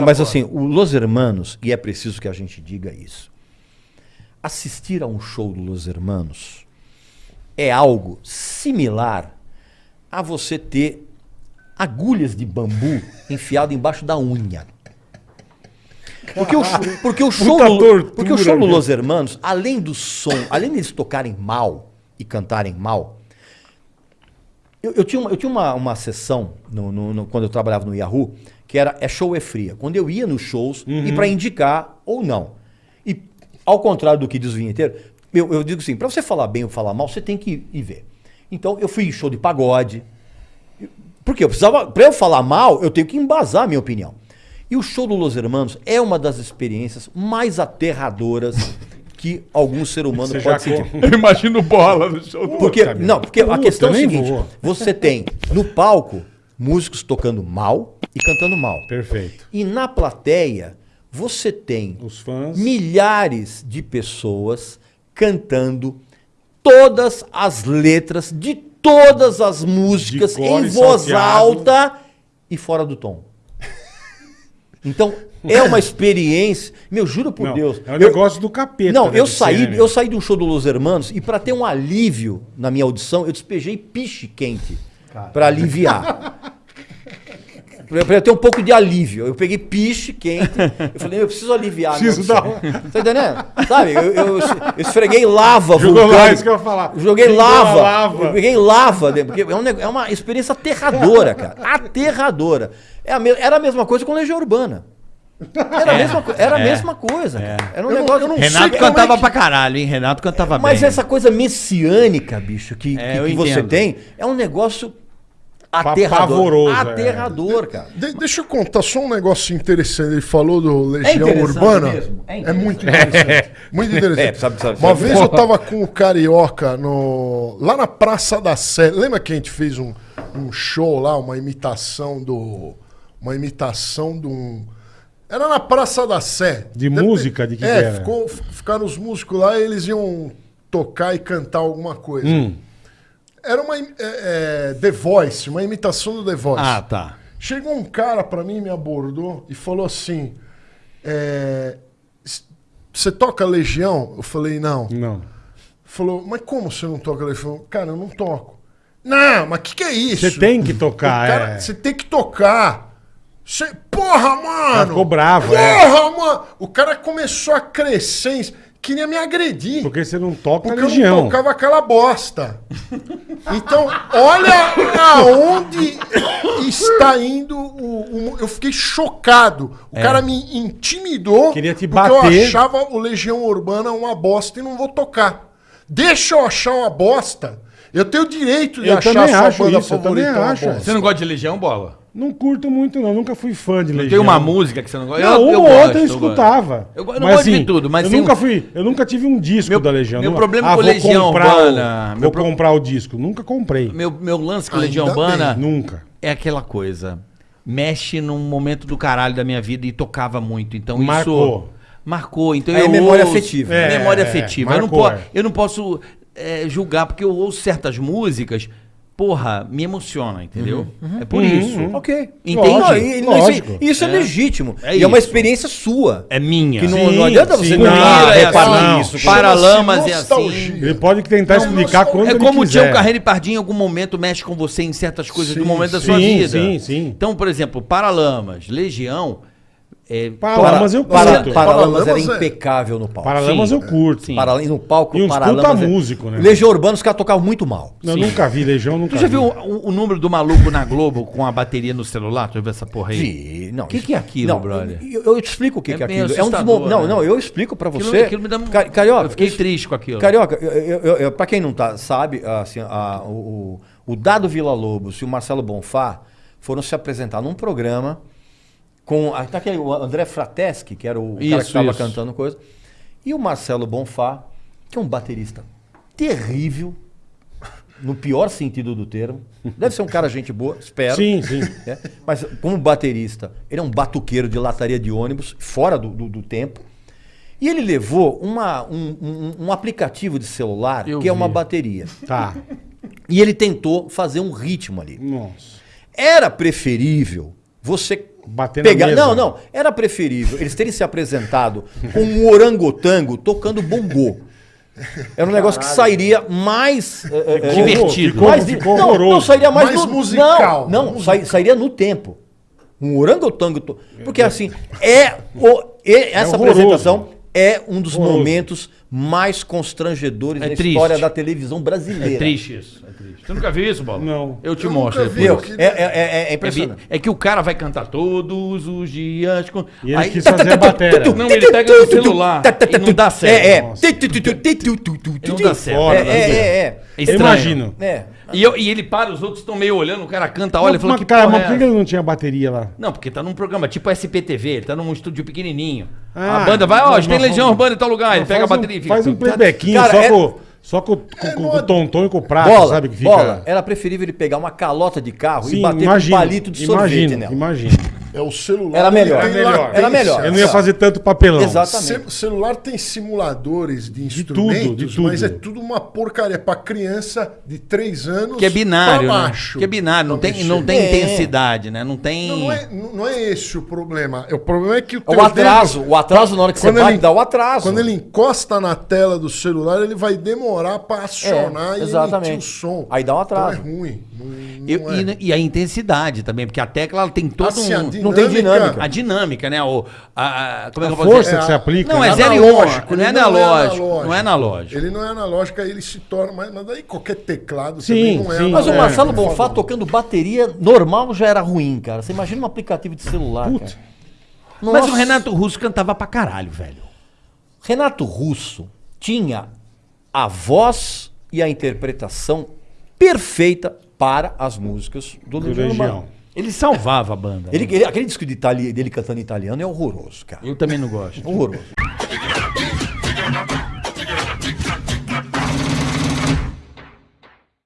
Mas, assim, o Los Hermanos, e é preciso que a gente diga isso, assistir a um show do Los Hermanos é algo similar a você ter agulhas de bambu enfiado embaixo da unha. Porque o, porque o show, do, tortura, porque o show do. Los Hermanos, além do som, além deles tocarem mal e cantarem mal, eu, eu tinha, uma, eu tinha uma, uma sessão no- no- no- quando eu trabalhava no Yahoo, que era É Show é Fria. Quando eu ia nos shows e para indicar ou não. E ao contrário do que diz o vinheteiro, eu, eu digo assim, para você falar bem ou falar mal, você tem que ir, ir ver. Então eu fui em show de pagode. Porque eu precisava, para eu falar mal, eu tenho que embasar a minha opinião. E o show do Los Hermanos é uma das experiências mais aterradoras que algum ser humano Você pode já sentir. Eu imagino bola no show do Porque, não, porque a Puta, questão é nem seguinte: vou. você tem no palco músicos tocando mal e cantando mal. Perfeito. E na plateia, você tem Os fãs. milhares de pessoas cantando todas as letras de todas as músicas em voz salteado. alta e fora do tom. Então, é uma experiência. Meu, juro por Não, Deus. É um eu- negócio do capeta. não, deve eu saí, né, eu saí de um show do Los Hermanos e para ter um alívio na minha audição, eu despejei piche quente para aliviar. Pra pra eu ter um pouco de alívio. Eu peguei piche quente. Eu falei, eu preciso aliviar. Preciso dar Tá entendendo? Sabe? Eu, eu- eu esfreguei lava Jogou lá, isso que eu ia falar. Joguei lava. lava. Eu peguei lava. Porque é, um é uma experiência aterradora, cara. Aterradora. É a me- era a mesma coisa com Legião Urbana. Era a mesma, co- era a é, mesma coisa. cara. Era um Eu não- negócio. eu não sei Renato como é cantava que- pra caralho, hein? Renato cantava Mas bem. essa coisa messiânica, bicho, que, É, que- que você tem, é um negócio aterrador. Pavoroso, é. aterrador, cara. De- deixa eu contar só um negócio interessante. Ele falou do Legião interessante Urbana. mesmo, é É, muito interessante. Muito interessante. É, sabe- sabe- Uma sabe- vez eu tava com o Carioca no, lá na Praça da Sé. Lembra que a gente fez um, um show lá, uma imitação do. Uma imitação de um. Era na Praça da Sé. De música? De que é, que era? Ficou, ficaram os músicos lá e eles iam tocar e cantar alguma coisa. Hum. Era uma. é, é, The Voice, uma imitação do The Voice. Ah, tá. Chegou um cara pra mim, me abordou e falou assim: é, Você toca Legião? Eu falei: Não. Não. Falou: Mas como você não toca Legião? Cara, eu não toco. Não, mas o que, que é isso? Você tem que tocar, cara- é. Você tem que tocar. Você- Porra, mano! ficou bravo, Porra, é. mano! O cara começou a crescer, queria me agredir. Porque você não toca Porque eu Legião. não tocava aquela bosta. Então, olha aonde está indo o, o- Eu fiquei chocado. O cara me intimidou É. Queria te porque eu bater. achava o Legião Urbana uma bosta e não vou tocar. Deixa eu achar uma bosta. Eu tenho o direito de Eu achar a sua banda isso, eu favorita. Você não gosta de Legião, Bola? Não curto muito, não. Nunca fui fã de Legião. Tem uma música que você não gosta? Não, uma ou outra eu escutava. Eu eu não gosto de tudo, mas eu tem nunca um- fui, eu nunca tive um disco Meu- da Legião. meu Nunca- problema ah, com vou Legião comprar Urbana, o, vou pro- comprar o disco. Nunca comprei. Meu, meu lance com Ainda Legião bem. Urbana Nunca. é aquela coisa. Mexe num momento do caralho da minha vida e tocava muito. Então Marcou. isso. Marcou. Então É eu memória ouço- afetiva. É, memória é, afetiva. eu, não po- é. eu não posso é, julgar, porque eu ouço certas músicas, porra, me emociona, entendeu? É por Uhum, isso. uhum. Ok. Entende? Não, e- e- Lógico. Isso, isso é, legítimo. É e é uma isso. experiência sua. É minha. Que não, Sim, não adianta sim. você Não, não, é reparar assim, isso. Paralamas é nostalgia. Ele pode tentar Não, explicar quando É ele como o. Tião Carreiro e Pardinho em algum momento mexe com você em certas coisas do Sim, momento da sim, sua vida. sim, sim. Então, por exemplo, Paralamas, Legião. É, Paralamas eu Para, curto. Paralamas era Paralamas é- impecável no palco. Paralamas Sim. eu curto. Sim. E no palco, E uns Paralamas... puta é- músico, né? Legião Urbana, os caras tocavam muito mal. Eu nunca vi Legião, nunca Tu já vi. viu o, o número do maluco na Globo com a bateria no celular? Tu já viu essa porra aí? Vi, não, Que isso- que é aquilo, não, brother? Eu, eu te explico o que, É que é aquilo. É um dos assustador, mo- Não, né? não, eu explico pra Aquilo, você. aquilo me dá um... Ca- Carioca, eu fiquei isso- triste com aquilo. Carioca, eu, eu, eu, pra quem não tá, sabe, assim, a- o, o Dado Vila Lobos e o Marcelo Bonfá foram se apresentar num programa com. ah, Tá aqui o André Frateschi, que era o cara que Isso, estava isso. cantando coisa. E o Marcelo Bonfá, que é um baterista terrível, no pior sentido do termo. Deve ser um cara gente boa, espero. Sim, sim. né? Mas como baterista, ele é um batuqueiro de lataria de ônibus, fora do, do- do tempo. E ele levou uma- um, um- um aplicativo de celular Eu que é uma vi. bateria. Tá. E ele tentou fazer um ritmo ali. Nossa. Era preferível você Bater pegar. mesa. Não, não. Era preferível eles terem se apresentado com um orangotango tocando bongô. Era um negócio que sairia mais. é, é, é, Divertido. Ficou, mais ficou não, não, sairia mais, Mais no, musical. Não, não sai- sairia no tempo. Um orangotango. to- Porque assim, é o, e- essa apresentação é um dos Horroroso. momentos mais constrangedores É da triste. história da televisão brasileira. É triste isso. É triste. Você nunca viu isso, Bola? Não. Eu te Eu mostro depois. Meu, é, é, é- é É, impressionante. é que o cara vai cantar todos os dias. Com... E ele quis fazer a bateria. Não, ele pega no celular e não dá certo. É, é. Nossa. E não dá certo. É, é, é, é. É imagino. É. E, eu- e ele para, os outros estão meio olhando, o cara canta, olha e Mas, fala que cara, porra mas é por que ele não tinha bateria lá? Não, porque tá num programa tipo SPTV, ele tá num estúdio pequenininho. Ah, a banda vai, ó, tem Legião Urbana em tal lugar, ele pega a faz um- bateria e fica... Faz um playbackzinho Cara, só, é- com, só com, com, com o tonton e com o prato, Bola, sabe? Que fica... bola. Era preferível ele pegar uma calota de carro e Sim, bater imagino, com um palito de sorvete imagino, nela. imagino. É o celular. Era melhor. Era melhor. Era melhor. Eu não ia fazer tanto papelão. Exatamente. Ce- celular tem simuladores de tudo, instrumentos, de tudo. mas é tudo uma porcaria pra criança de 3 anos Que é binário, pra né? baixo. Que é binário, não tem, não tem É. intensidade, né? Não tem... Não, não é, não é esse o problema. O problema é que o, O atraso, dedo- o atraso na hora que você vai ele- dá o atraso. Quando ele encosta na tela do celular, ele vai demorar pra acionar É, e exatamente. emitir o som. Aí dá um atraso. Então é ruim. Não, não Eu- é. e, e a intensidade também, porque a tecla ela tem todo Assim, a um... Não tem dinâmica. A dinâmica, né? O, a, a- como é que eu vou força dizer? que você aplica. Não, né? é zero e um, não é ele analógico, não é analógico. Ele não é analógico, aí ele se torna. Mas, mas daí qualquer teclado Sim, também não é sim. Mas o É, Marcelo por Bonfá tocando bateria normal já era ruim, cara. Você imagina um aplicativo de celular, Puta. cara. Mas o Renato Russo cantava pra caralho, velho. Renato Russo tinha a voz e a interpretação perfeita para as músicas do, Do Legião Legião. Ele salvava a banda. Ele, né? ele- aquele disco de itali- dele cantando em italiano é horroroso, cara. Eu também não gosto. Horroroso.